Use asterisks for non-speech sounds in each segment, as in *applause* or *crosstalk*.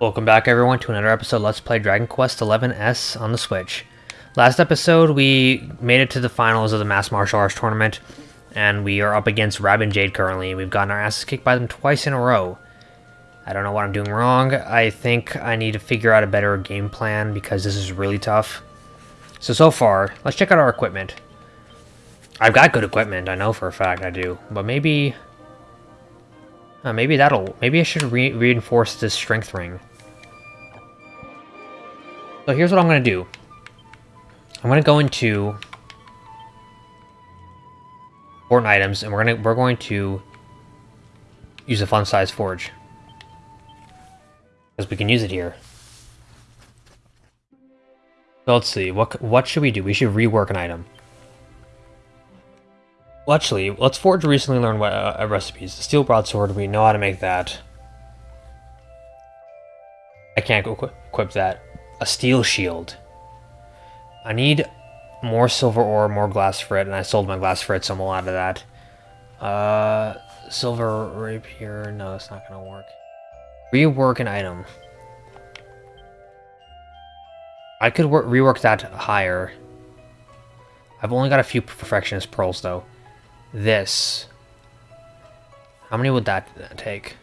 Welcome back everyone to another episode Let's Play Dragon Quest XI S on the Switch. Last episode we made it to the finals of the Masked Martial Arts Tournament, and we are up against Rab and Jade currently, and we've gotten our asses kicked by them twice in a row. I don't know what I'm doing wrong, I think I need to figure out a better game plan because this is really tough. So, so far, let's check out our equipment. I've got good equipment, I know for a fact I do, but maybe... Uh, maybe that'll... Maybe I should re reinforce this strength ring. So here's what I'm going to do. I'm going to go into important items, and we're to we're going to use a fun size forge because we can use it here. So let's see what what should we do? We should rework an item. Well, actually, let's forge recently learned uh, recipes. The steel broadsword, we know how to make that. I can't equip that a steel shield. I need more silver ore, more glass frit, and I sold my glass frit, so I'm out of that. Uh, silver rapier, no, that's not gonna work. Rework an item. I could rework that higher. I've only got a few perfectionist pearls, though. This. How many would that take?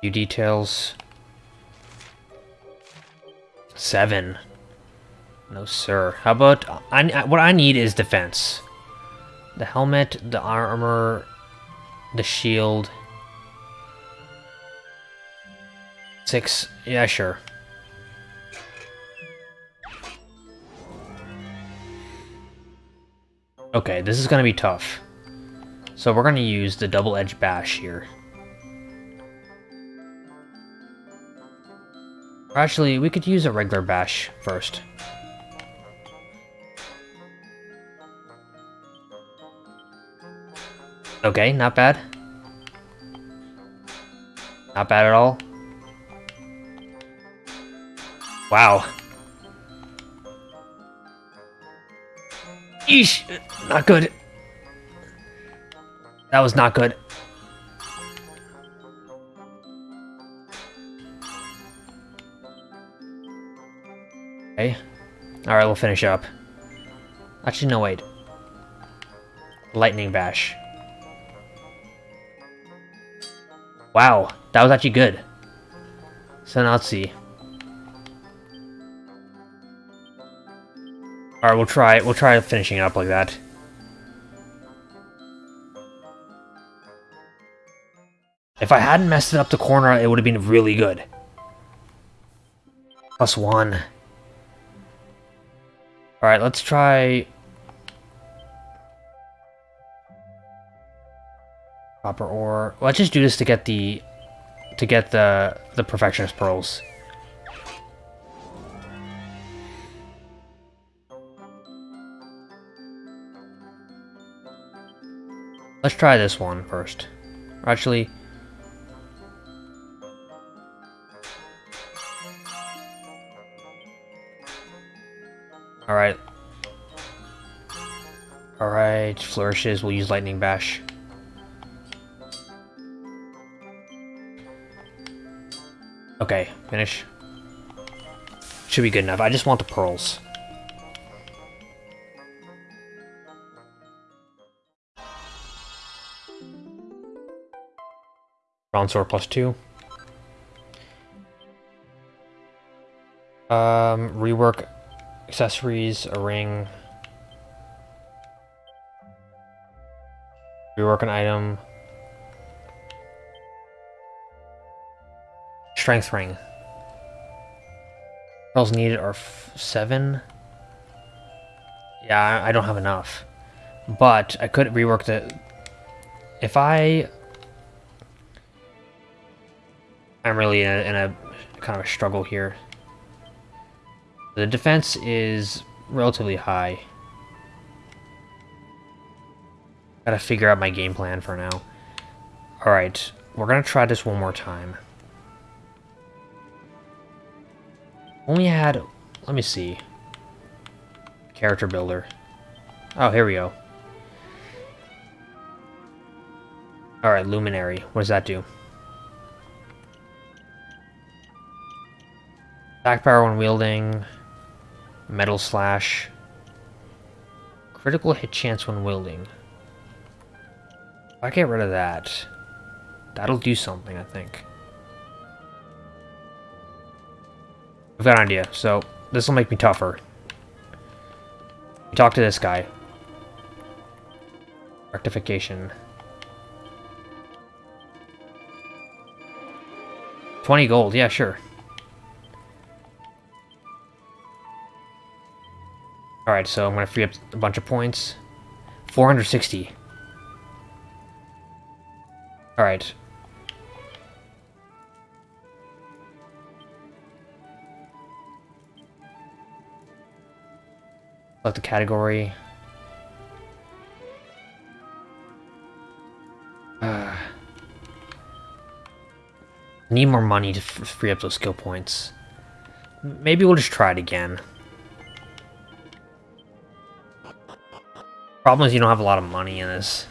Few details. Seven. No, sir. How about... I, what I need is defense. The helmet, the armor, the shield. Six. Yeah, sure. Okay, this is going to be tough. So we're going to use the double-edged bash here. Actually, we could use a regular bash first. Okay, not bad. Not bad at all. Wow. Not good. That was not good. Okay. Alright, we'll finish up. Actually, no, wait. Lightning Bash. Wow, that was actually good. So now let's see. Alright, we'll try we'll try finishing it up like that. If I hadn't messed it up the corner, it would have been really good. Plus one. Alright, let's try... Copper ore. Let's just do this to get the... to get the, the Perfectionist Pearls. Let's try this one first. actually... Alright. Alright, flourishes, we'll use Lightning Bash. Okay, finish. Should be good enough. I just want the pearls. Bronze sword plus two. Um, rework accessories, a ring. Rework an item. Strength ring. Pearls needed are seven. Yeah, I don't have enough. But I could rework the... If I... I'm really in a, in a kind of a struggle here. The defense is relatively high. Gotta figure out my game plan for now. Alright, we're gonna try this one more time. Only had... Let me see. Character builder. Oh, here we go. Alright, Luminary. What does that do? Attack power when wielding. Metal Slash. Critical hit chance when wielding. If I get rid of that, that'll do something, I think. I've got an idea. So, this will make me tougher. Talk to this guy. Rectification. 20 gold, yeah, sure. Alright, so I'm gonna free up a bunch of points. 460. Alright. Select the category. Uh, need more money to free up those skill points. Maybe we'll just try it again. Problem is you don't have a lot of money in this.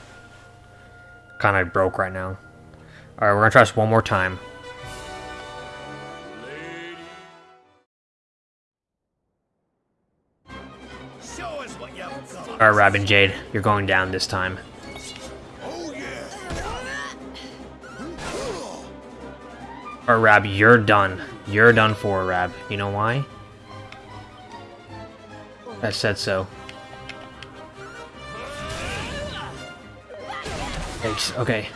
Kind of broke right now. Alright, we're gonna try this one more time. Alright, Rab and Jade, you're going down this time. Alright, Rab, you're done. You're done for, Rab. You know why? I said so. Thanks. Okay.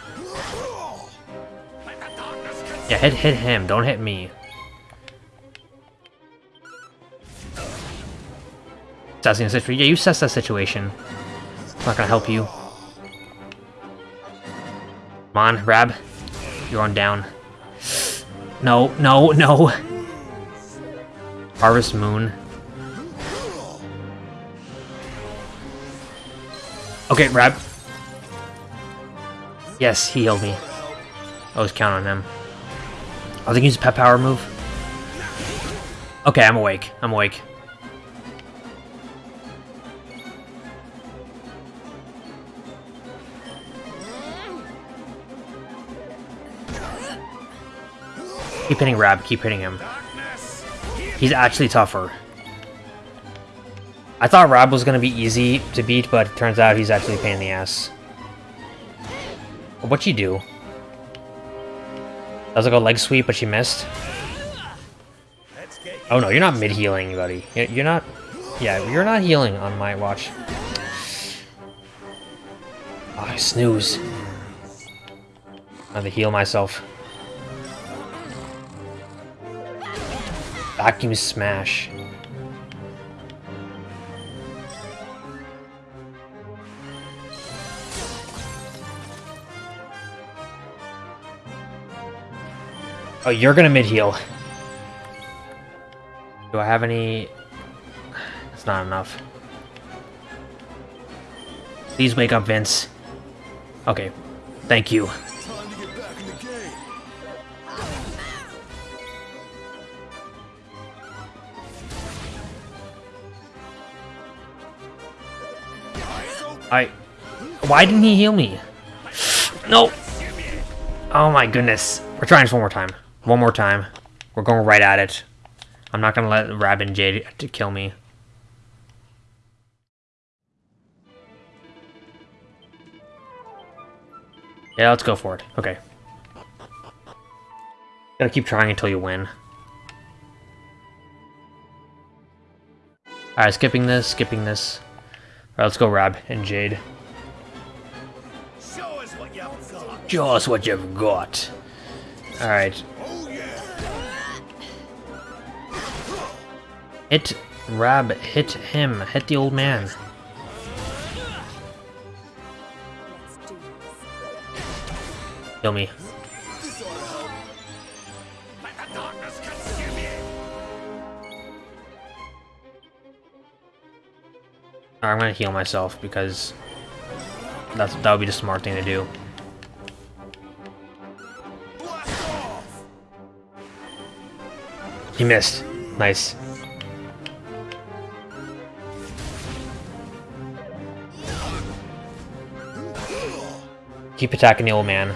Yeah, hit hit him. Don't hit me. Assessing situation. Yeah, you assess that situation. It's not gonna help you. Come on, Rab. You're on down. No, no, no. Harvest Moon. Okay, Rab. Yes, he healed me. I was counting on him. I think he's a pep power move. Okay, I'm awake. I'm awake. Keep hitting Rab, keep hitting him. He's actually tougher. I thought Rab was going to be easy to beat, but it turns out he's actually a pain in the ass. What'd she do? That was like a leg sweep, but she missed. Oh no, you're not mid-healing, buddy. You're not... Yeah, you're not healing on my watch. Oh, I snooze. I have to heal myself. Vacuum smash. Oh, you're gonna mid-heal. Do I have any... It's not enough. Please wake up, Vince. Okay. Thank you. I... Why didn't he heal me? No! Oh my goodness. We're trying this one more time. One more time. We're going right at it. I'm not going to let Rab and Jade to kill me. Yeah, let's go for it. Okay. Gotta keep trying until you win. Alright, skipping this, skipping this. Alright, let's go Rab and Jade. Show us what you've got. Show us what you've got. Alright. Hit Rab, hit him, hit the old man. Kill me. I'm gonna heal myself because that's that would be the smart thing to do. He missed. Nice. Keep attacking the old man.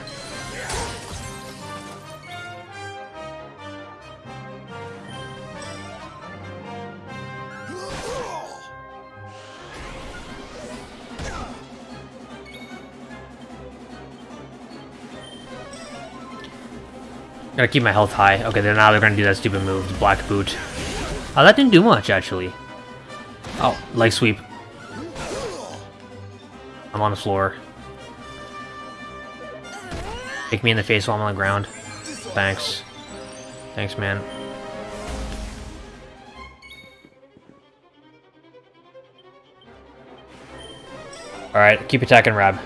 Gotta keep my health high. Okay, then now they're gonna do that stupid move, the Black Boot. Oh, that didn't do much, actually. Oh, leg sweep. I'm on the floor. Kick me in the face while I'm on the ground. Thanks. Thanks, man. Alright, keep attacking Rab.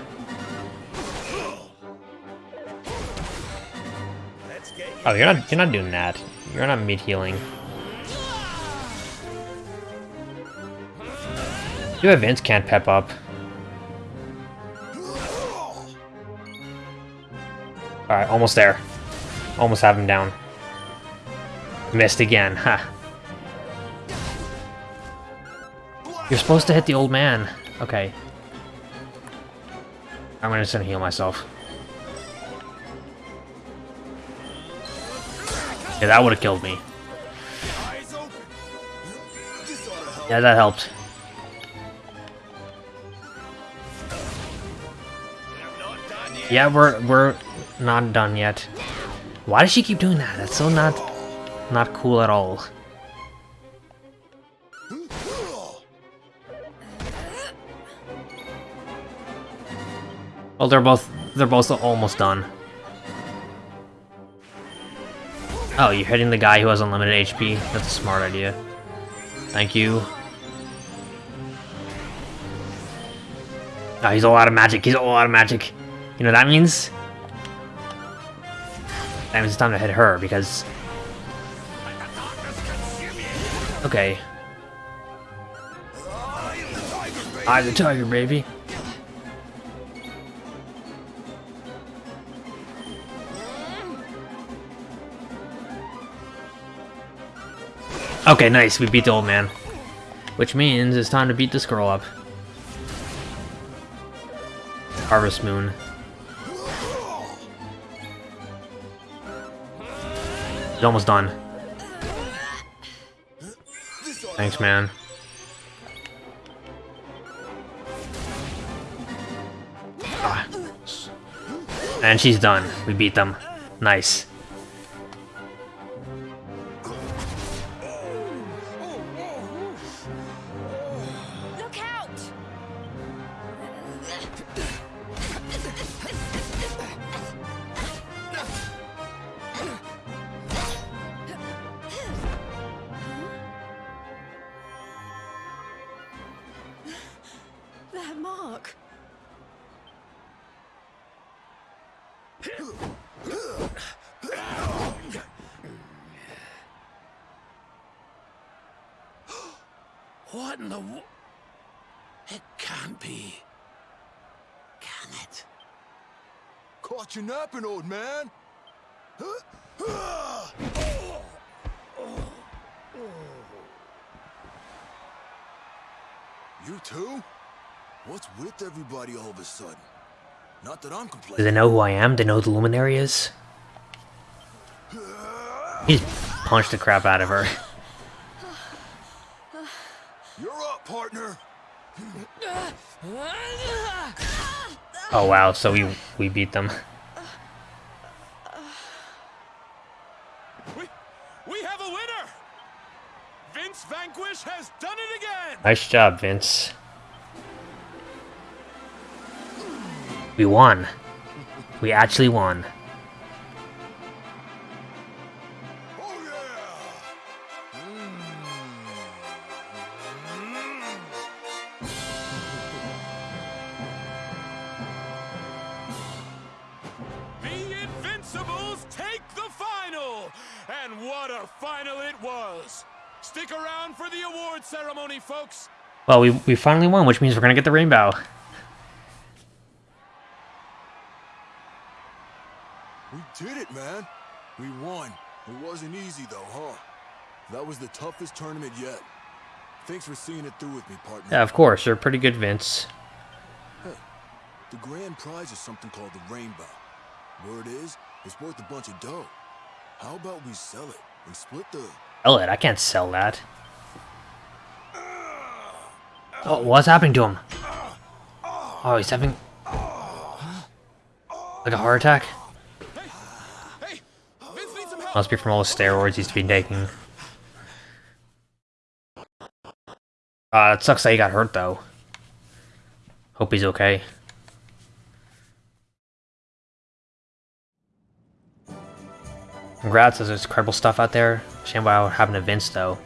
Oh, you're not you're not doing that. You're not mid healing. You have Vince can't pep up. Almost there. Almost have him down. Missed again, *laughs* ha. Huh. You're supposed to hit the old man. Okay. I'm gonna just heal myself. Yeah, that would have killed me. Yeah, that helped. Yeah, we're we're not done yet. Why does she keep doing that? That's so not not cool at all. Well, they're both they're both almost done. Oh, you're hitting the guy who has unlimited HP? That's a smart idea. Thank you. Oh, he's all out of magic. He's all out of magic. You know what that means? That means it's time to hit her, because... Okay. I'm the tiger, baby. Okay, nice. We beat the old man. Which means it's time to beat this girl up. Harvest Moon. He's almost done. Thanks, man. Ah. And she's done. We beat them. Nice. Can't be. Can it? Caught you napping, old man. You too? What's with everybody all of a sudden? Not that I'm complaining. Do they know who I am? They know who the Luminary is? He punched the crap out of her. You're up, partner. Oh wow, so we we beat them. We, we have a winner! Vince Vanquish has done it again! Nice job, Vince. We won. We actually won. Well, we, we finally won, which means we're gonna get the rainbow. We did it, man. We won. It wasn't easy though, huh? That was the toughest tournament yet. Thanks for seeing it through with me, partner. Yeah, of course. You're pretty good, Vince. The grand prize is something called the Rainbow. Word is, it's worth a bunch of dough. How about we sell it and split the... Sell it? I can't sell that. Oh, what's happening to him? Oh, he's having... Like a heart attack? Must be from all the steroids he's been taking. Uh, it sucks that he got hurt, though. Hope he's okay. Congrats, there's incredible stuff out there. Shame what happened to Vince, though.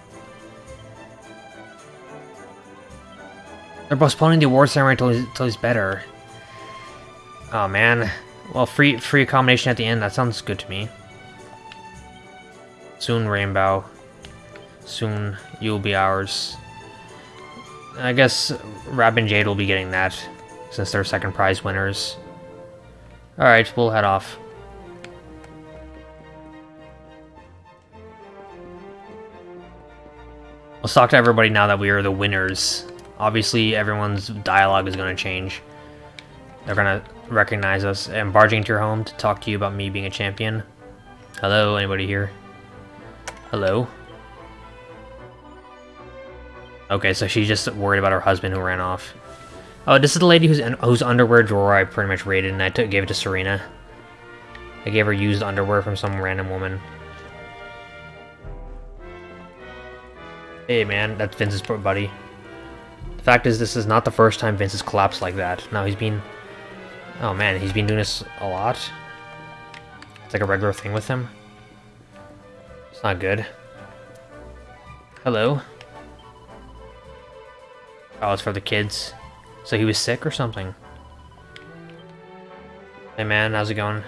They're postponing the award ceremony until he's, until he's better. Oh, man. Well, free free accommodation at the end, that sounds good to me. Soon, Rainbow. Soon, you'll be ours. I guess Rab and Jade will be getting that, since they're second prize winners. Alright, we'll head off. Let's talk to everybody now that we are the winners. Obviously, everyone's dialogue is going to change. They're going to recognize us. I'm barging into your home to talk to you about me being a champion. Hello, anybody here? Hello? Okay, so she's just worried about her husband who ran off. Oh, this is the lady whose whose underwear drawer I pretty much raided, and I took, gave it to Serena. I gave her used underwear from some random woman. Hey man, that's Vince's buddy. Fact is, this is not the first time Vince has collapsed like that. Now he's been... Oh man, he's been doing this a lot. It's like a regular thing with him. It's not good. Hello? Oh, it's for the kids. So he was sick or something? Hey man, how's it going?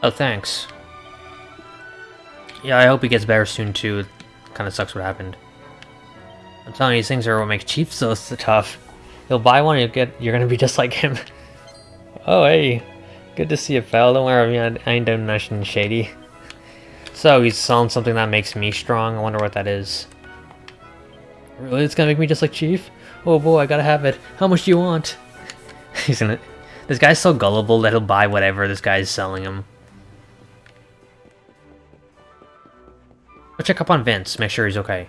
Oh, thanks. Yeah, I hope he gets better soon too. It kind of sucks what happened. I'm telling you, these things are what make Chief so, tough. You'll buy one, you'll get, you're gonna be *laughs* just like him. oh, hey. Good to see you, pal. Don't worry, I ain't done nothing shady. So, he's selling something that makes me strong. I wonder what that is. Really? It's gonna make me just like Chief? Oh boy, I gotta have it. How much do you want? *laughs* he's gonna... This guy's so gullible that he'll buy whatever this guy's selling him. Go check up on Vince, make sure he's okay.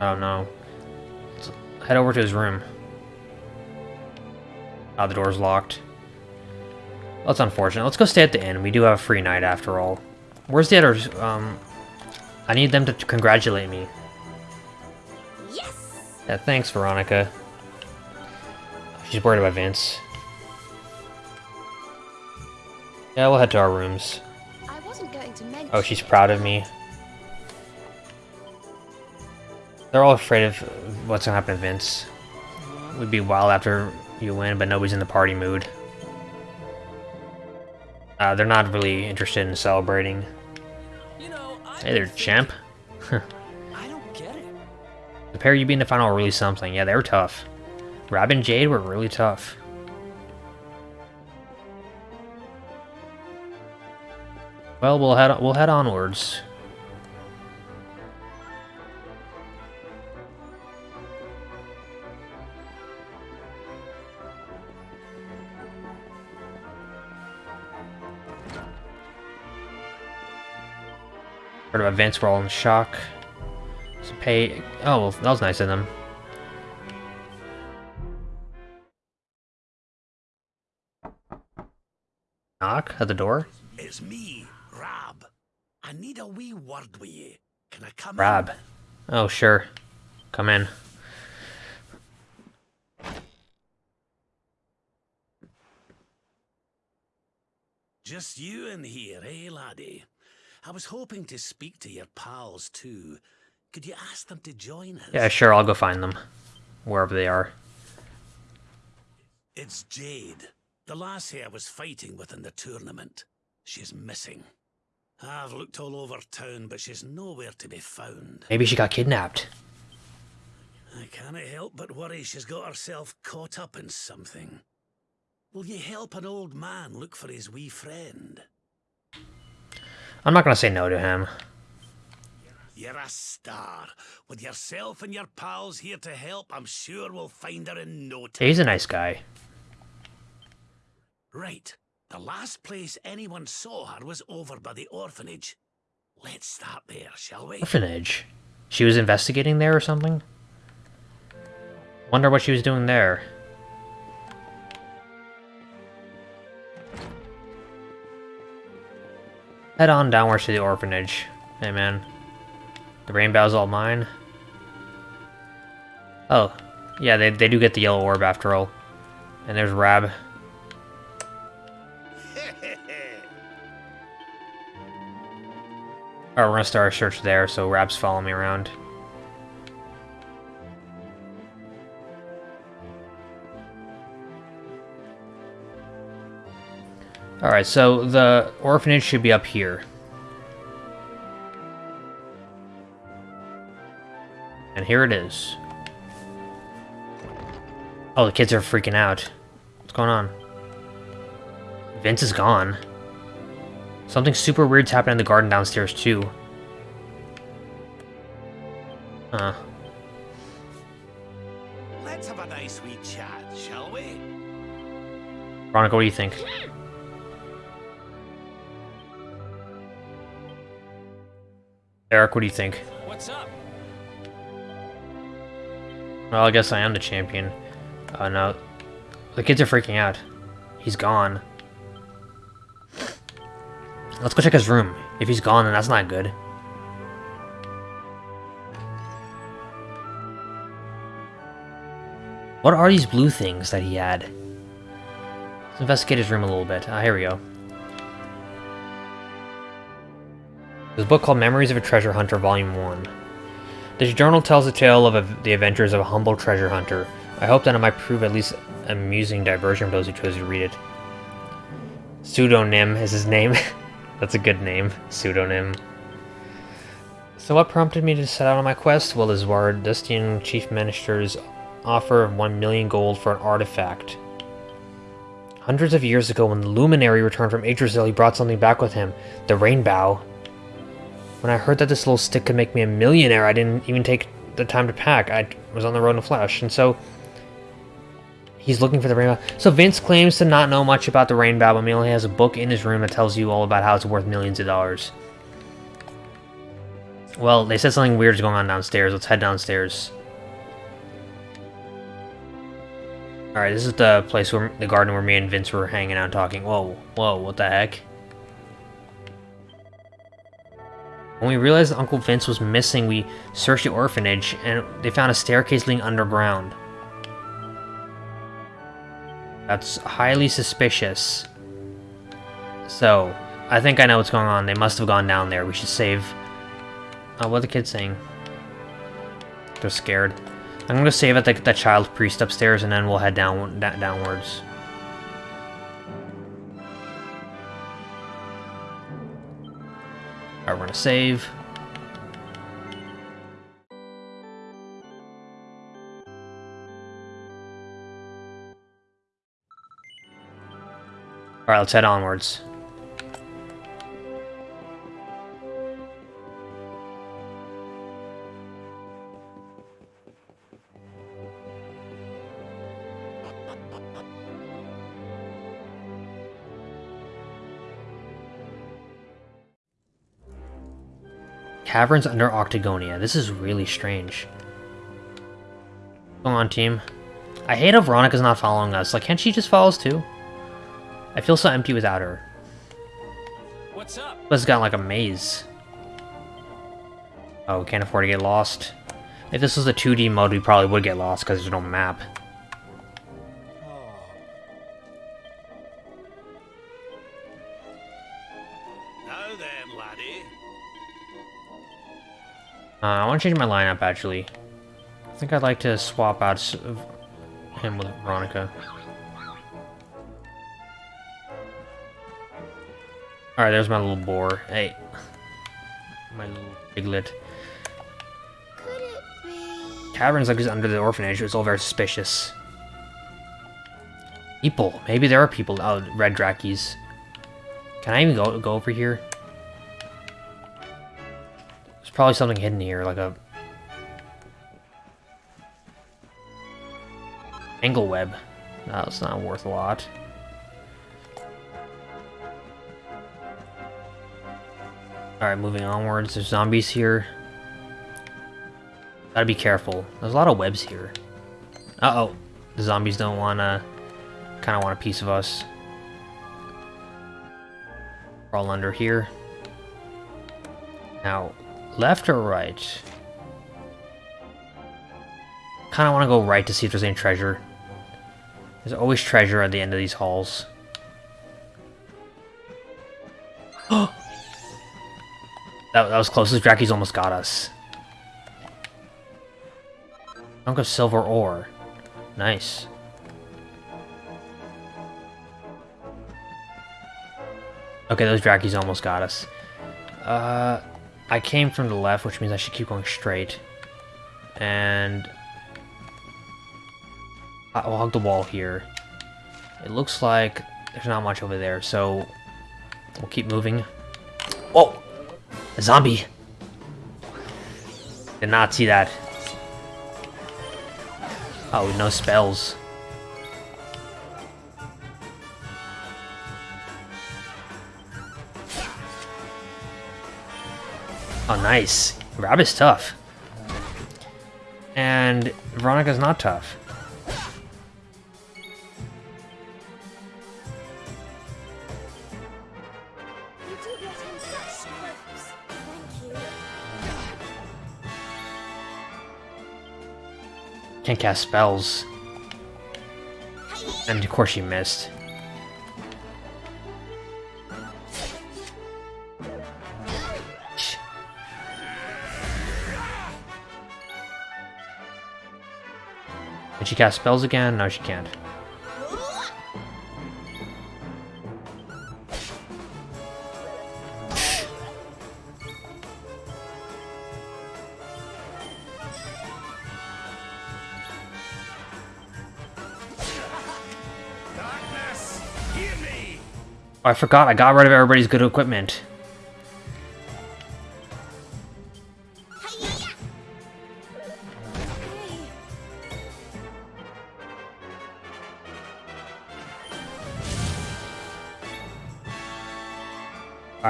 Oh no. Let's head over to his room. Oh, the door's locked. That's unfortunate. Let's go stay at the inn. We do have a free night after all. Where's the others? Um, I need them to congratulate me. Yes! Yeah, thanks, Veronica. She's worried about Vince. Yeah, we'll head to our rooms. I wasn't going to Oh, she's proud of me. They're all afraid of what's gonna happen to Vince. We'd be wild after you win, but nobody's in the party mood. Uh, they're not really interested in celebrating. You know, Hey there, champ. *laughs* I don't get it. The pair you being the final were really something. Yeah, they were tough. Rab and Jade were really tough. Well, we'll head we'll head onwards. Heard of events, we're all in shock. So pay. Oh, well, that was nice of them. Knock at the door. It's me, Rab. I need a wee word with you. Can I come Rab. Oh, sure. Come in. Just you in here, eh, laddie? I was hoping to speak to your pals too. Could you ask them to join us? Yeah, sure. I'll go find them, wherever they are. It's Jade, the lassie I was fighting with in the tournament. She's missing. I've looked all over town, but she's nowhere to be found. Maybe she got kidnapped. I can't help but worry she's got herself caught up in something. Will you help an old man look for his wee friend? I'm not gonna say no to him. You're a star. With yourself and your pals here to help, I'm sure we'll find her in no time. He's a nice guy. Right. The last place anyone saw her was over by the orphanage. Let's start there, shall we? Orphanage. She was investigating there or something? Wonder what she was doing there. Head on downwards to the orphanage. Hey man. The rainbow's all mine. Oh. Yeah, they, they do get the yellow orb after all. And there's Rab. *laughs* Alright, we're gonna start our search there, so Rab's following me around. Alright, so the orphanage should be up here. And here it is. Oh, the kids are freaking out. What's going on? Vince is gone. Something super weird's happening in the garden downstairs, too. Huh. Let's have a nice wee chat, shall we? Veronica, what do you think? Erik, what do you think? What's up? Well, I guess I am the champion. Uh, no. The kids are freaking out. He's gone. Let's go check his room. If he's gone, then that's not good. What are these blue things that he had? Let's investigate his room a little bit. Ah, here we go. A book called Memories of a Treasure Hunter, Volume 1. This journal tells the tale of a, the adventures of a humble treasure hunter. I hope that it might prove at least amusing diversion for those who chose to read it. Pseudonym is his name. *laughs* That's a good name. Pseudonym. So what prompted me to set out on my quest? Well, is Wardustian Chief Minister's offer of 1 million gold for an artifact. Hundreds of years ago, when the Luminary returned from Yggdrasil, he brought something back with him. The Rainbow. When I heard that this little stick could make me a millionaire, I didn't even take the time to pack. I was on the road in a flash, and so... He's looking for the rainbow. So Vince claims to not know much about the rainbow, but he only has a book in his room that tells you all about how it's worth millions of dollars. Well, they said something weird is going on downstairs. Let's head downstairs. Alright, this is the place where the garden where me and Vince were hanging out talking. Whoa, whoa, what the heck? When we realized Uncle Vince was missing, we searched the orphanage, and they found a staircase leading underground. That's highly suspicious. So, I think I know what's going on. They must have gone down there. We should save... Uh, what are the kids saying? They're scared. I'm gonna save at the, the child priest upstairs, and then we'll head down downwards. Gonna save. Alright, let's head onwards. Caverns under Octagonia. This is really strange. Come on, team. I hate how Veronica's not following us. Like, can't she just follow us too? I feel so empty without her. What's up? It's got like a maze. Oh, we can't afford to get lost. If this was a 2D mode, we probably would get lost because there's no map. Uh, I want to change my lineup, actually. I think I'd like to swap out him with Veronica. Alright, there's my little boar. Hey. My little piglet. Could? Caverns like is under the orphanage. It's all very suspicious. People. Maybe there are people. Oh, red drakies. Can I even go go over here? Probably something hidden here, like a... Angle web. No, it's not worth a lot. Alright, moving onwards. There's zombies here. Gotta be careful. There's a lot of webs here. Uh-oh. The zombies don't wanna... Kinda want a piece of us. We're under here. Now, left or right? Kinda wanna go right to see if there's any treasure. There's always treasure at the end of these halls. *gasps* That, that was close. Draki's almost got us. Chunk of silver ore. Nice. Okay, those Drakis almost got us. Uh, I came from the left, which means I should keep going straight. And... I'll hug the wall here. It looks like there's not much over there, so... We'll keep moving. Whoa! A zombie! Did not see that. Oh, no spells. Oh, nice. Rab is tough. And Veronica's not tough. Can't cast spells. And of course she missed. She cast spells again? No, she can't. Darkness, hear me! Oh, I forgot, I got rid of everybody's good equipment.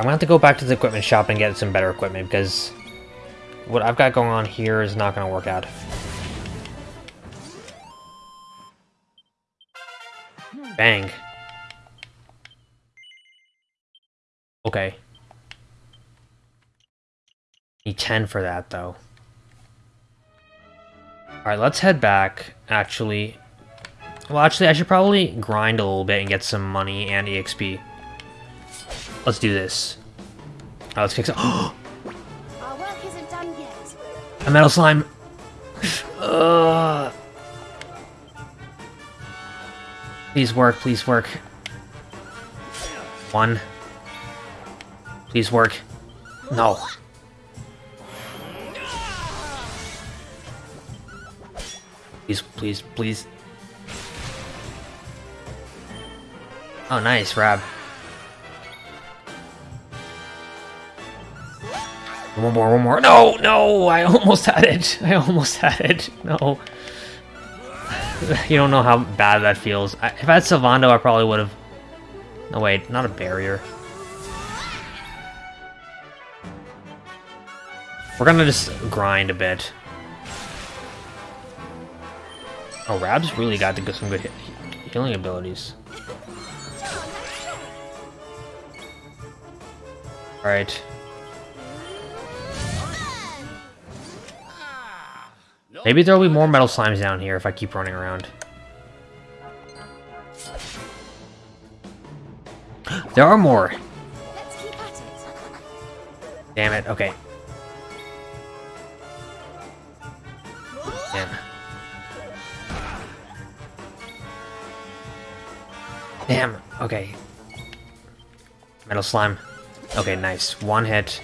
I'm gonna have to go back to the equipment shop and get some better equipment because what I've got going on here is not gonna work out. Bang. Okay. Need 10 for that though. Alright, let's head back, actually. Well, actually, I should probably grind a little bit and get some money and EXP. Let's do this. Alright, let's kick some- *gasps* our work isn't done yet. A metal slime! *sighs* Ugh. Please work, please work. One. Please work. No. Please, please, please. Oh, nice, Rab. One more, one more. No, no, I almost had it. *laughs* I almost had it. No. *laughs* You don't know how bad that feels. I, if I had Sylvando, I probably would have... No, wait, not a barrier. We're gonna just grind a bit. Oh, Rab's really got to get some good healing abilities. Alright. Maybe there'll be more metal slimes down here if I keep running around. There are more. Let's keep at it. Damn it. Okay. Damn. Damn. Okay. Metal slime. Okay, nice. One hit.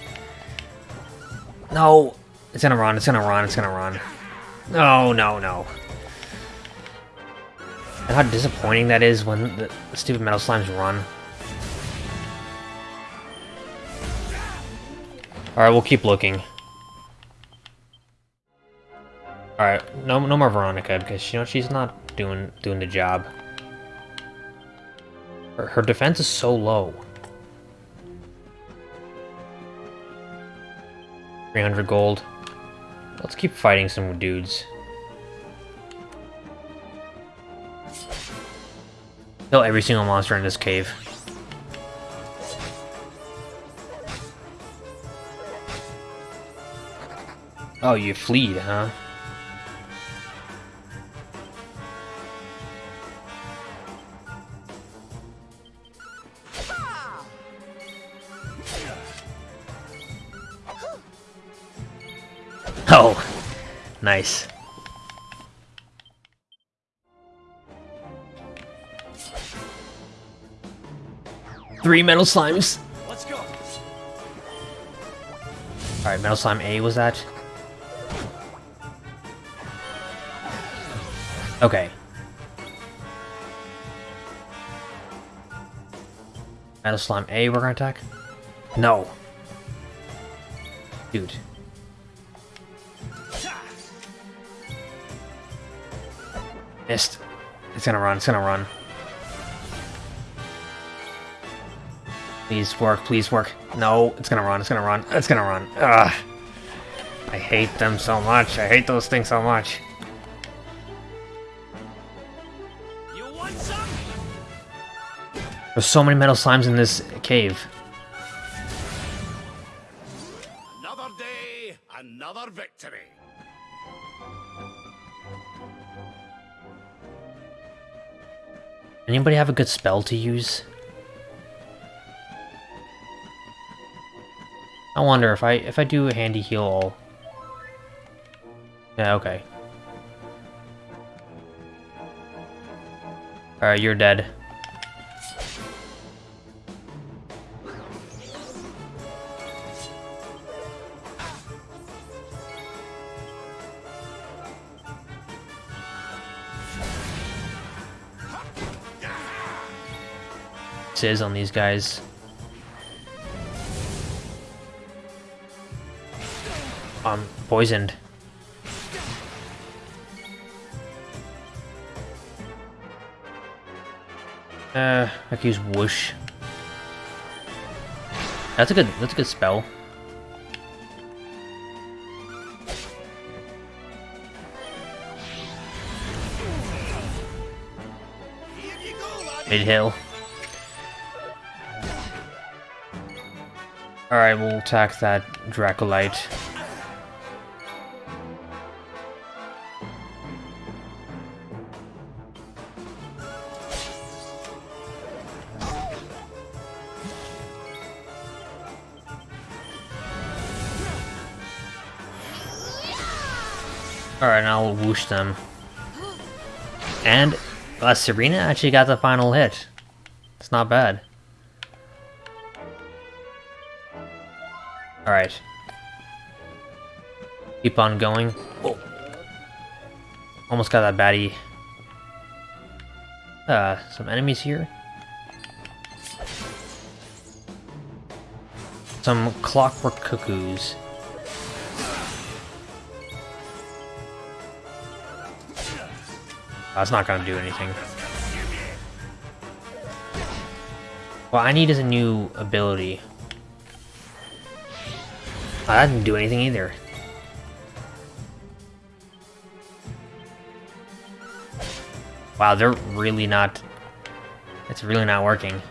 No. It's gonna run. It's gonna run. It's gonna run. No, no, no. And how disappointing that is when the stupid metal slimes run. Alright, we'll keep looking. Alright, no no more Veronica because you know she's not doing doing the job. Her, her defense is so low. 300 gold. Let's keep fighting some dudes. Kill every single monster in this cave. Oh, you fleed, huh? Oh, nice. Three metal slimes. Let's go. Alright, metal slime A was that? Okay. Metal slime A, we're gonna attack? No. Dude. Missed. It's gonna run, it's gonna run. Please work, please work. No, it's gonna run, it's gonna run, it's gonna run. Ugh. I hate them so much. I hate those things so much. You want some? There's so many metal slimes in this cave. Anybody have a good spell to use? I wonder if I if I do a handy heal all. Yeah, okay. Alright, you're dead. Is on these guys. I'm poisoned. Uh, I could use whoosh. That's a good. That's a good spell. Midheal. Alright, we'll attack that Dracolite. Alright, now we'll whoosh them. And uh, Serena actually got the final hit. It's not bad. Keep on going. Oh. Almost got that baddie. Uh, some enemies here. Some clockwork cuckoos. That's not gonna do anything. What I need is a new ability. Oh, that didn't do anything either. Wow, they're really not... It's really not working.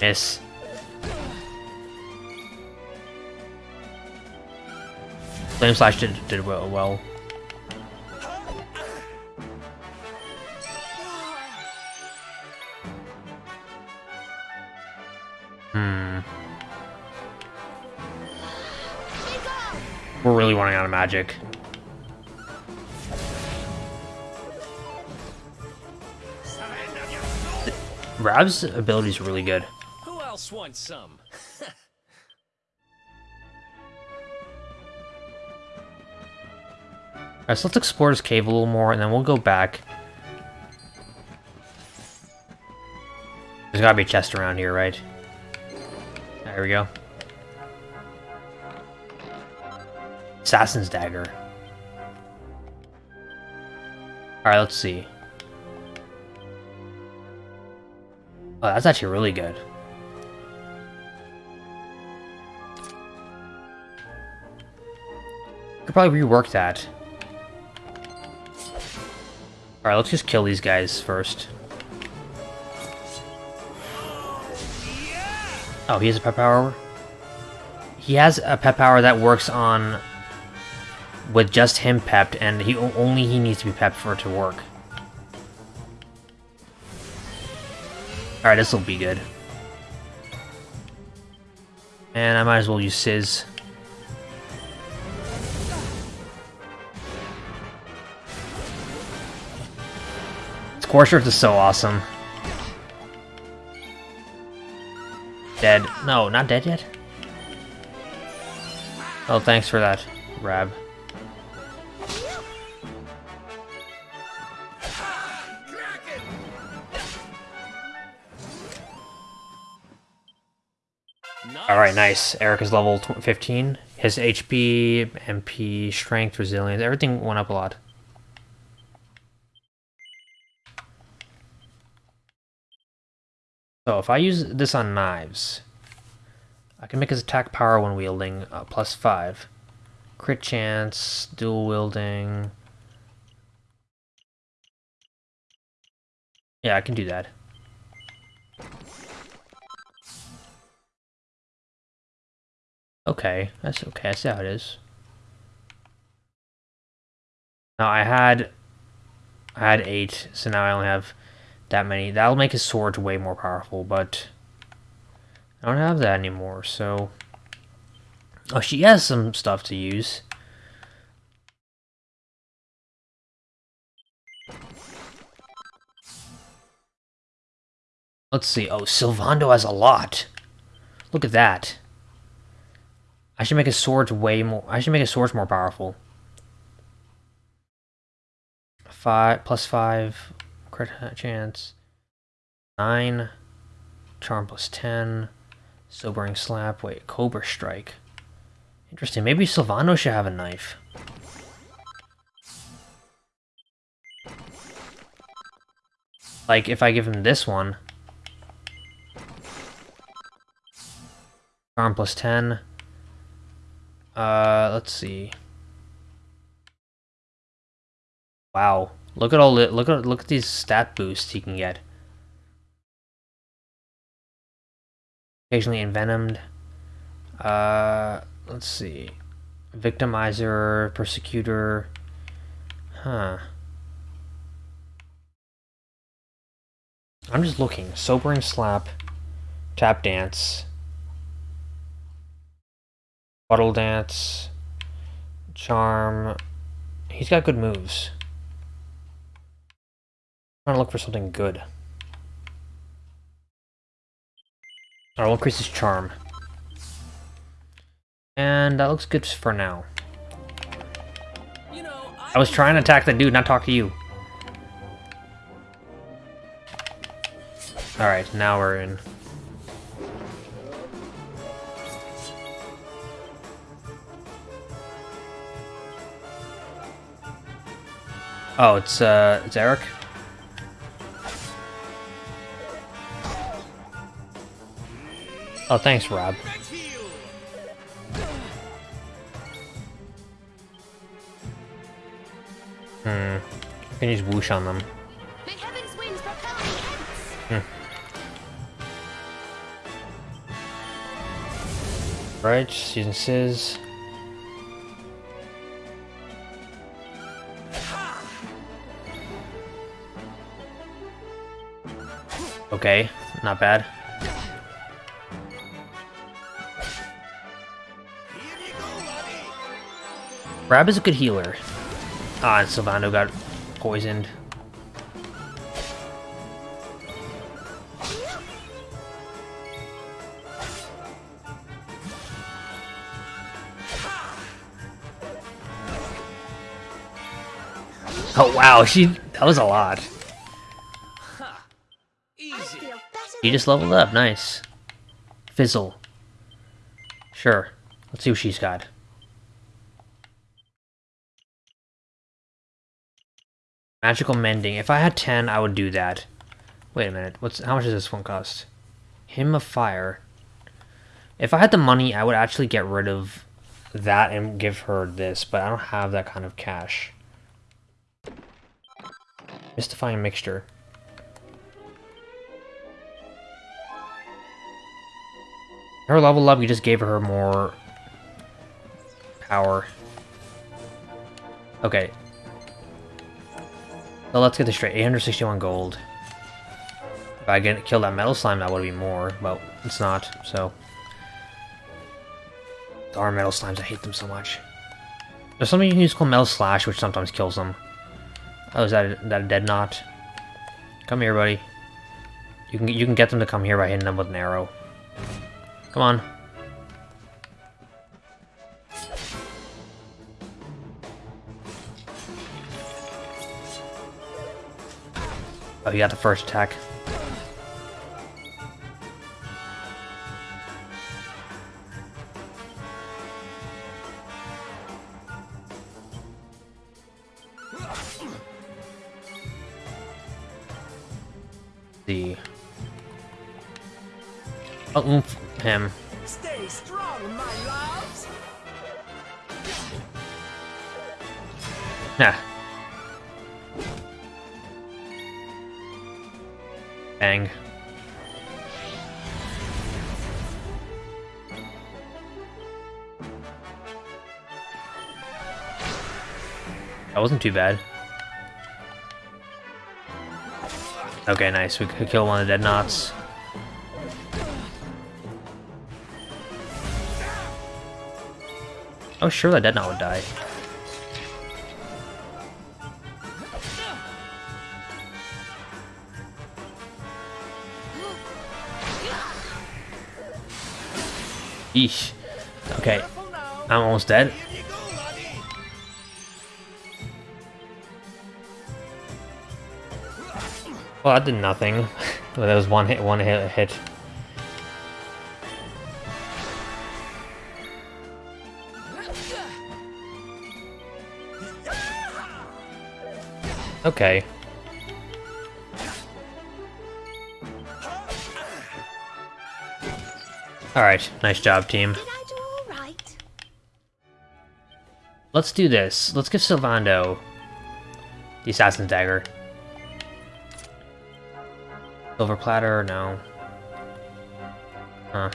Miss. Flame Slash did, did well. well. We're really running out of magic. Rab's ability is really good. Who else wants some? *laughs* Alright, so let's explore this cave a little more, and then we'll go back. There's gotta be a chest around here, right? There we go. Assassin's Dagger. Alright, let's see. Oh, that's actually really good. Could probably rework that. Alright, let's just kill these guys first. Oh, he has a pep power? He has a pep power that works on... with just him pepped, and he only he needs to be pepped for it to work. Alright, this will be good. And I might as well use Sizz. Scorcher is so awesome. Dead. No, not dead yet? Oh, thanks for that, Rab. Nice. Erik is level 15. His HP, MP, strength, resilience, everything went up a lot. So if I use this on knives, I can make his attack power when wielding uh, plus 5. Crit chance, dual wielding. Yeah, I can do that. Okay, that's okay. I see how it is. Now I had, I had eight, so now I only have that many. That'll make his sword way more powerful, but I don't have that anymore, so... Oh, she has some stuff to use. Let's see. Oh, Sylvando has a lot. Look at that. I should make his swords way more... I should make his swords more powerful. Five plus five crit chance. Nine. Charm plus ten. Sobering slap. Wait, Cobra strike. Interesting. Maybe Sylvando should have a knife. Like, if I give him this one. Charm plus 10. Uh, let's see. Wow. Look at all the, look at look at these stat boosts he can get. Occasionally envenomed. Uh, let's see. Victimizer, Persecutor. Huh. I'm just looking. Sobering Slap, Tap Dance, Bottle Dance, Charm. He's got good moves. I'm trying to look for something good. Alright, we'll increase his charm. And that looks good for now. You know, I, I was trying to attack that dude, not talk to you. Alright, now we're in. Oh, it's, uh, it's Erik? Oh, thanks, Rab. Hmm. I can use whoosh on them. May heaven's winds propel me hence. Right, just using Okay, not bad. Rab is a good healer. Ah, and Sylvando got poisoned. Oh wow, she that was a lot. She just leveled up. Nice. Fizzle. Sure. Let's see what she's got. Magical Mending. If I had 10, I would do that. Wait a minute. What's How much does this one cost? Hymn of Fire. If I had the money, I would actually get rid of that and give her this, but I don't have that kind of cash. Mystifying Mixture. Her level up, you just gave her more power. Okay. So let's get this straight. 861 gold. If I get kill that metal slime, that would be more, but it's not, so. Our metal slimes, I hate them so much. There's something you can use called Metal Slash, which sometimes kills them. Oh, is that a, that a dead knot? Come here, buddy. You can you can get them to come here by hitting them with an arrow. Come on. Oh, you got the first attack. Wasn't too bad. Okay, nice. We could kill one of the dead knots. Oh, sure, that dead knot would die. Eesh. Okay. I'm almost dead. Well, that did nothing. *laughs* well, that was one hit, one hit, hit. Okay. Alright, nice job, team. Did I do all right? Let's do this. Let's give Sylvando the Assassin's Dagger. Silver platter, no. Huh.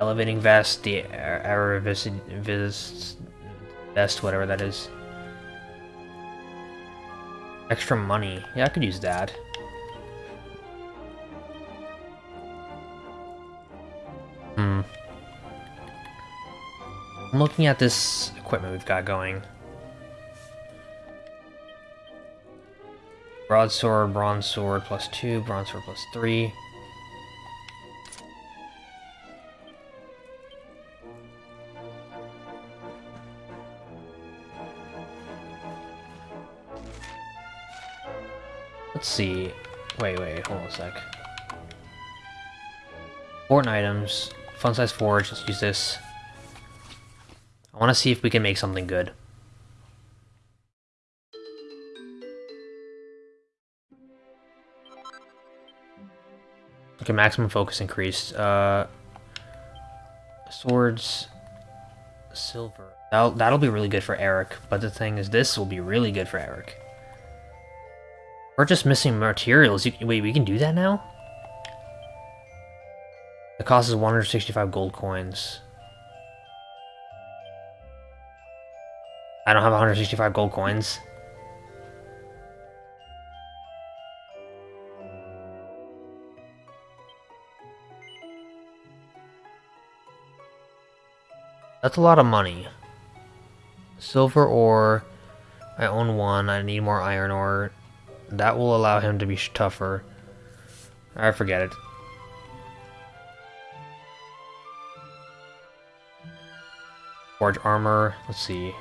Elevating vest, the Aravis vest, whatever that is. Extra money. Yeah, I could use that. Hmm. I'm looking at this equipment we've got going. Broadsword, bronze sword plus two, bronze sword plus three. Let's see. Wait, wait, hold on a sec. Important items. Fun size forge, let's use this. I want to see if we can make something good. Okay, maximum focus increased. Uh, swords, silver. That'll, that'll be really good for Erik, but the thing is, this will be really good for Erik. We're just missing materials. You, wait, we can do that now? The cost is 165 gold coins. I don't have 165 gold coins. That's a lot of money. Silver ore. I own one. I need more iron ore. That will allow him to be tougher. I forget it. Forge armor. Let's see.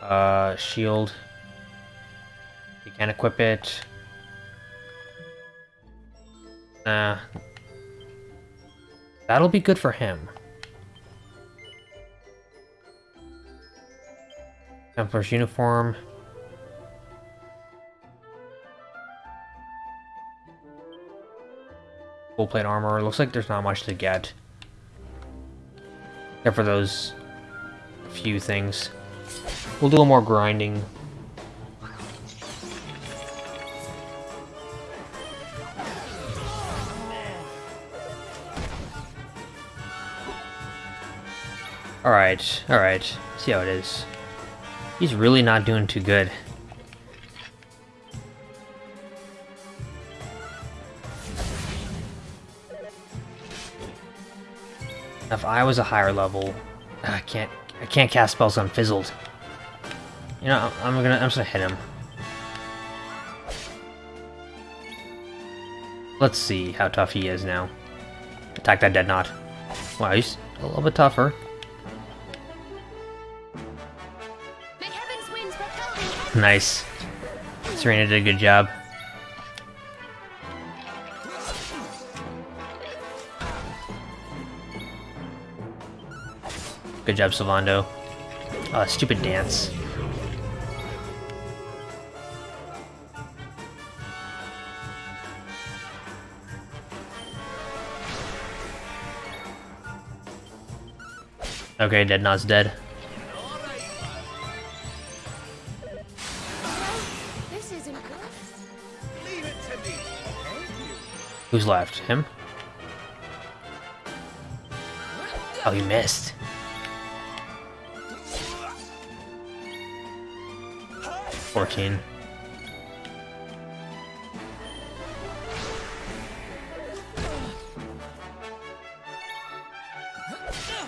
Uh, shield. You can equip it. Nah. That'll be good for him. Templar's uniform. Full plate armor. Looks like there's not much to get. Except for those few things. We'll do a little more grinding. Alright, alright. See how it is. He's really not doing too good. If I was a higher level, I can't I can't cast spells on fizzled. You know, I'm gonna I'm just gonna hit him. Let's see how tough he is now. Attack that dead knot. Wow, he's a little bit tougher. Nice. Serena did a good job. Good job, Sylvando. Oh, stupid dance. Okay, Deadnot's dead. Who's left? Him? Oh, he missed. Fourteen.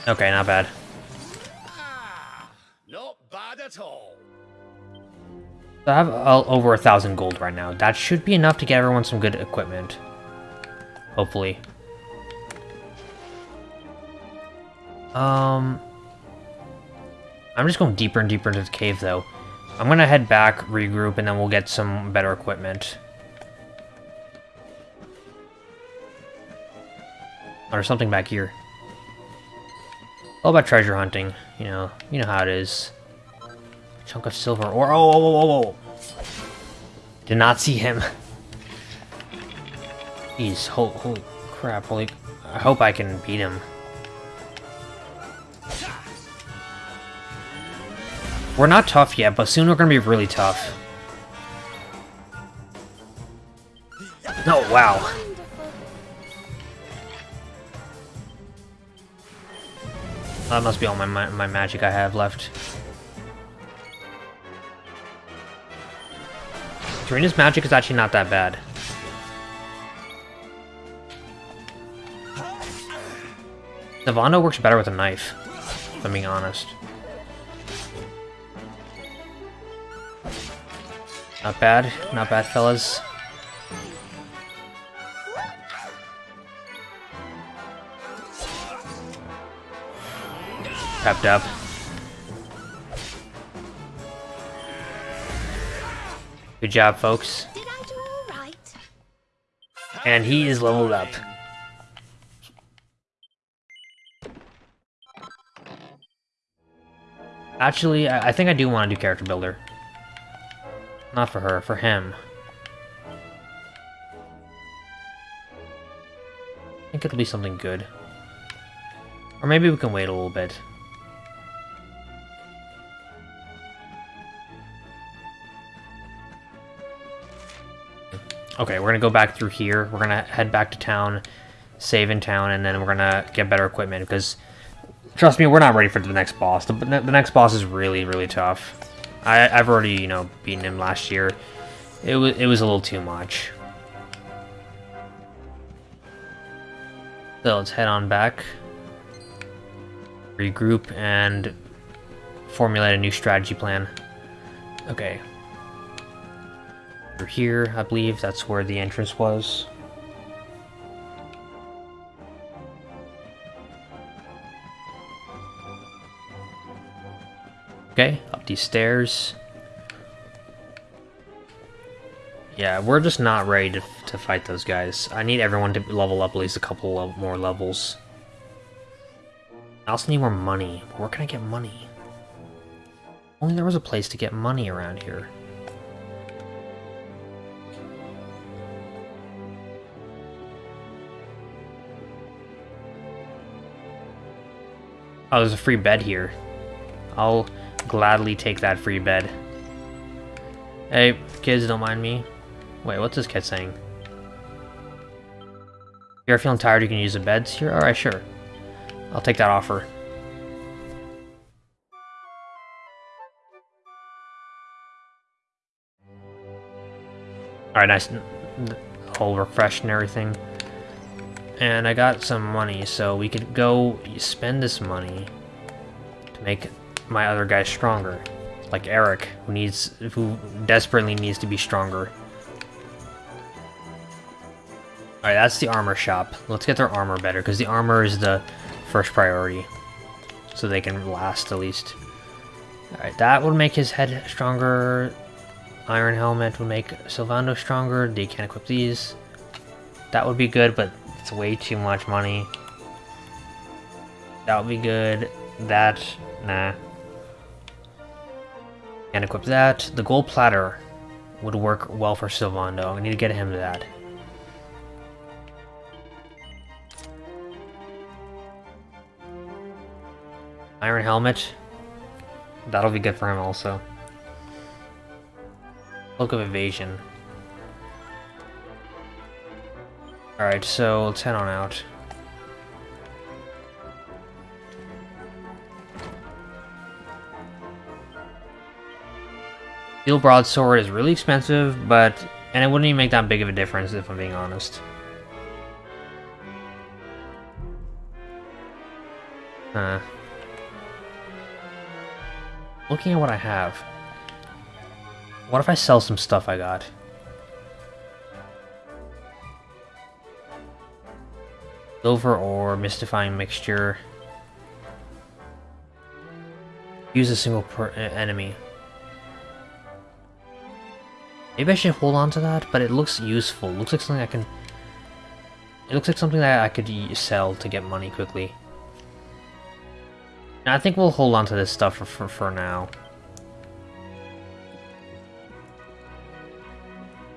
Okay, not bad. Not bad at all. I have uh, over a thousand gold right now. That should be enough to get everyone some good equipment. Hopefully. Um, I'm just going deeper and deeper into the cave, though. I'm gonna head back, regroup, and then we'll get some better equipment. There's something back here. All about treasure hunting, you know, you know how it is. Chunk of silver, or oh, oh, oh, oh, oh. Did not see him. *laughs* Jeez, holy, holy crap, holy... I hope I can beat him. We're not tough yet, but soon we're gonna be really tough. No, wow. That must be all my, ma my magic I have left. Serena's magic is actually not that bad. Navando works better with a knife, if I'm being honest. Not bad, not bad, fellas. Tapped up. Good job, folks. Did I do all right? And he is leveled up. Actually, I, I think I do want to do character builder. Not for her, for him. I think it'll be something good. Or maybe we can wait a little bit. Okay, we're gonna go back through here. We're gonna head back to town, save in town, and then we're gonna get better equipment because, trust me, we're not ready for the next boss. The, the next boss is really, really tough. I, I've already, you know, beaten him last year. It was it was a little too much. So let's head on back, regroup, and formulate a new strategy plan. Okay. We're here, I believe that's where the entrance was. Okay, up these stairs. Yeah, we're just not ready to, to fight those guys. I need everyone to level up at least a couple more levels. I also need more money. Where can I get money? Only there was a place to get money around here. Oh, there's a free bed here. I'll gladly take that free bed. Hey, kids, don't mind me. Wait, what's this kid saying? If You're feeling tired, you can use the beds here? Alright, sure. I'll take that offer. Alright, nice. Whole refresh and everything. And I got some money, so we could go spend this money to make my other guy stronger. Like Erik, who needs, who desperately needs to be stronger. Alright, that's the armor shop. Let's get their armor better, because the armor is the first priority. So they can last, at least. Alright, that would make his head stronger. Iron Helmet would make Sylvando stronger. They can't equip these. That would be good, but it's way too much money. That would be good. That, nah. Can't equip that. The gold platter would work well for Sylvando. I need to get him to that. Iron Helmet. That'll be good for him also. Look of Evasion. Alright, so let's head on out. Steel Broadsword is really expensive, but... And it wouldn't even make that big of a difference, if I'm being honest. Huh. Looking at what I have. What if I sell some stuff I got? Silver ore, mystifying mixture. Use a single per uh, enemy. Maybe I should hold on to that, but it looks useful. It looks like something I can... It looks like something that I could sell to get money quickly. I think we'll hold on to this stuff for, for, for now.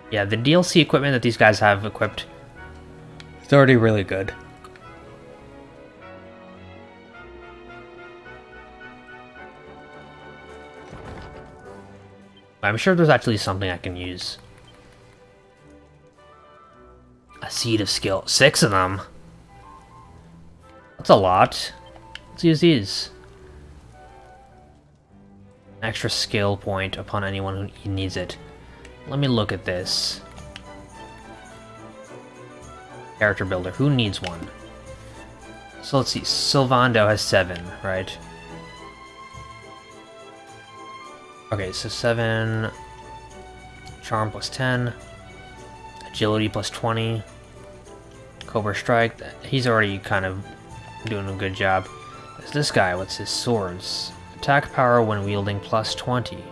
Yeah, the DLC equipment that these guys have equipped is already really good. I'm sure there's actually something I can use. A seed of skill. Six of them? That's a lot. Let's use these. Extra skill point upon anyone who needs it. Let me look at this. Character builder. Who needs one? So let's see. Sylvando has seven, right? Okay, so 7, Charm plus 10, Agility plus 20, Cobra Strike, he's already kind of doing a good job. There's this guy, what's his swords? Attack power when wielding plus 20.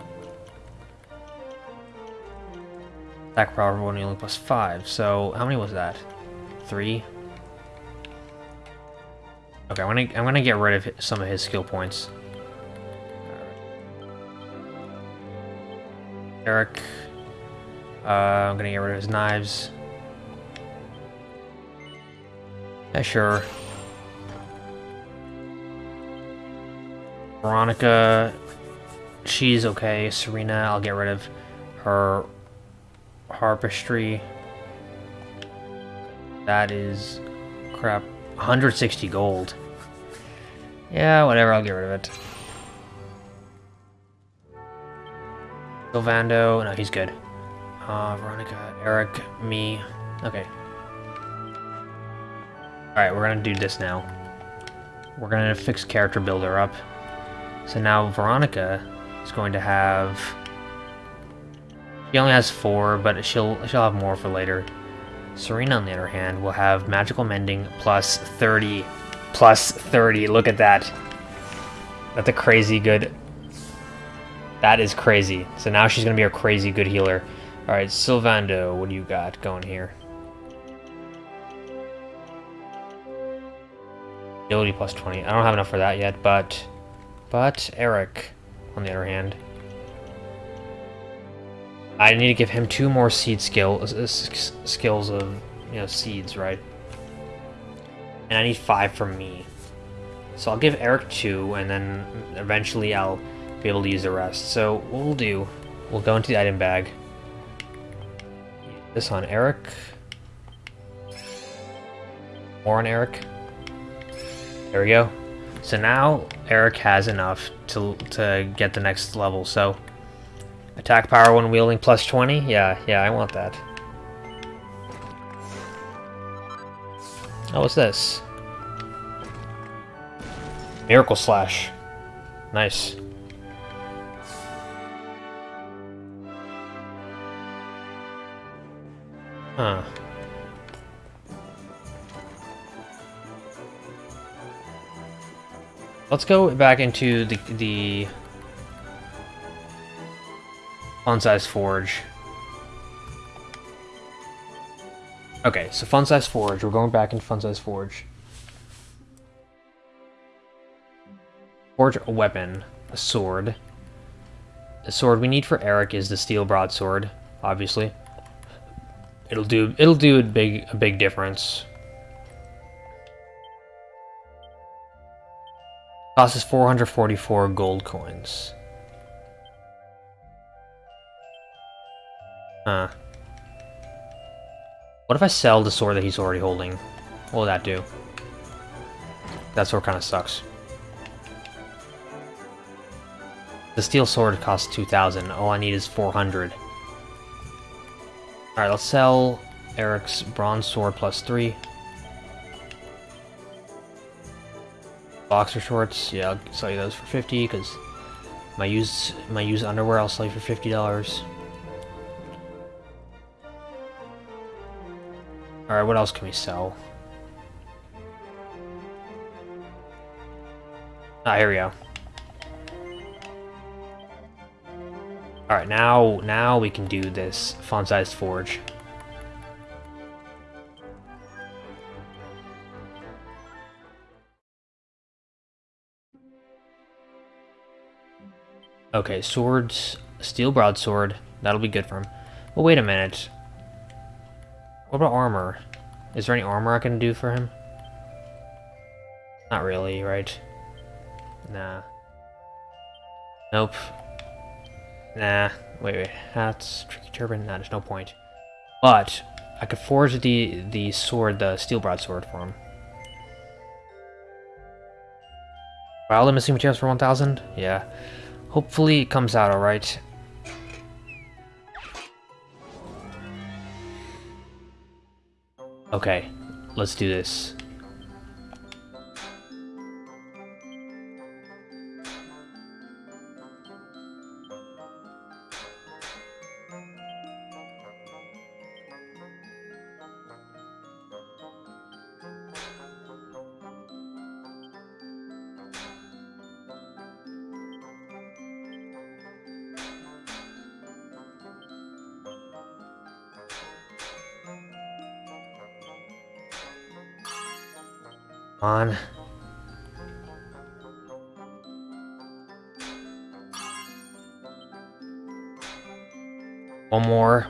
Attack power when wielding plus 5, so how many was that? 3? Okay, I'm gonna, I'm gonna get rid of some of his skill points. Erik. Uh, I'm gonna get rid of his knives. Yeah, sure. Veronica, she's okay. Serena, I'll get rid of her harpistry. That is crap. 160 gold. Yeah, whatever, I'll get rid of it. Sylvando, no, he's good. Uh, Veronica, Erik, me. Okay. Alright, we're gonna do this now. We're gonna fix character builder up. So now Veronica is going to have... She only has four, but she'll she'll have more for later. Serena, on the other hand, will have magical mending plus 30. Plus 30, look at that. That's a crazy good that is crazy. So now she's going to be a crazy good healer. Alright, Sylvando, what do you got going here? Ability plus 20. I don't have enough for that yet, but... But, Erik. on the other hand. I need to give him two more seed skill uh, skills of you know seeds, right? And I need five from me. So I'll give Erik two, and then eventually I'll be able to use the rest. So what we'll do, we'll go into the item bag. This on Erik. More on Erik. There we go. So now Erik has enough to to get the next level. So attack power when wielding plus 20. Yeah, yeah, I want that. Oh, what's this? Miracle Slash. Nice. Huh. Let's go back into the the fun size forge. Okay, so fun size forge. We're going back into fun size forge. Forge a weapon, a sword. The sword we need for Erik is the steel broadsword, obviously. It'll do it'll do a big a big difference. Cost us 444 gold coins. Huh. What if I sell the sword that he's already holding? What will that do? That sword kind of sucks. The steel sword costs 2,000. All I need is 400. Alright, let's sell Erik's bronze sword plus 3. Boxer shorts, yeah, I'll sell you those for 50 because my used my used underwear I'll sell you for fifty dollars. Alright, what else can we sell? Ah, here we go. Alright, now now we can do this font-sized forge. Okay, swords, steel broadsword. That'll be good for him. But wait a minute. What about armor? Is there any armor I can do for him? Not really, right? Nah. Nope. Nah. Wait, wait. that's tricky turban. Nah, there's no point. But I could forge the the sword, the steel broadsword for him. Wow, missing materials for 1,000? Yeah. Hopefully it comes out alright. Okay, let's do this.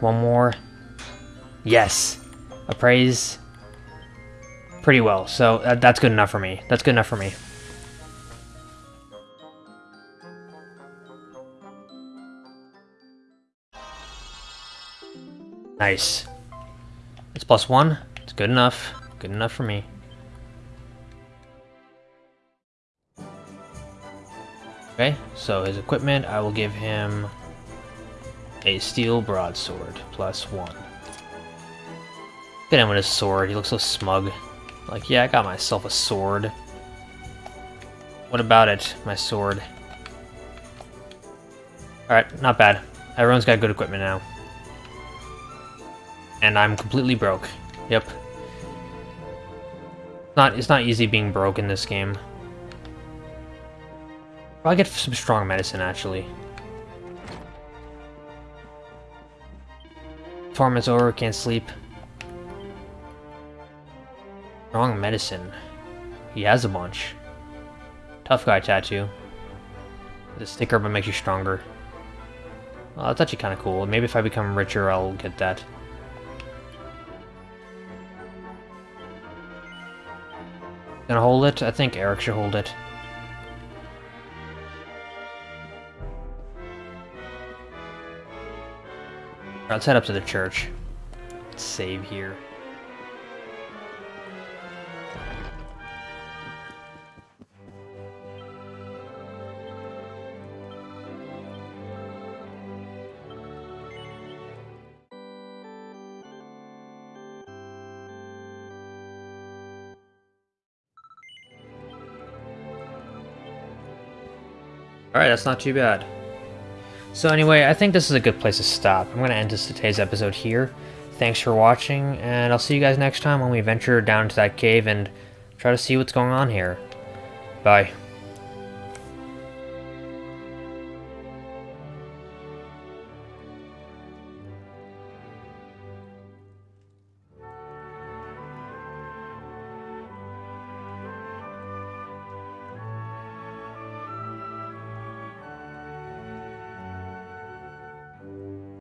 One more. Yes. Appraise. Pretty well, so uh, that's good enough for me. That's good enough for me. Nice. It's plus one. It's good enough. Good enough for me. Okay, so his equipment, I will give him a steel broadsword, plus one. Look at him with his sword, he looks so smug. Like, yeah, I got myself a sword. What about it, my sword? Alright, not bad. Everyone's got good equipment now. And I'm completely broke. Yep. Not, it's not easy being broke in this game. I'll get some strong medicine, actually. Tournament's over, can't sleep. Strong medicine. He has a bunch. Tough guy tattoo. The sticker but makes you stronger. Well, that's actually kind of cool. Maybe if I become richer, I'll get that. Gonna hold it? I think Erik should hold it. Let's head up to the church. Let's save here. Alright, that's not too bad. So anyway, I think this is a good place to stop. I'm going to end this today's episode here. Thanks for watching, and I'll see you guys next time when we venture down to that cave and try to see what's going on here. Bye.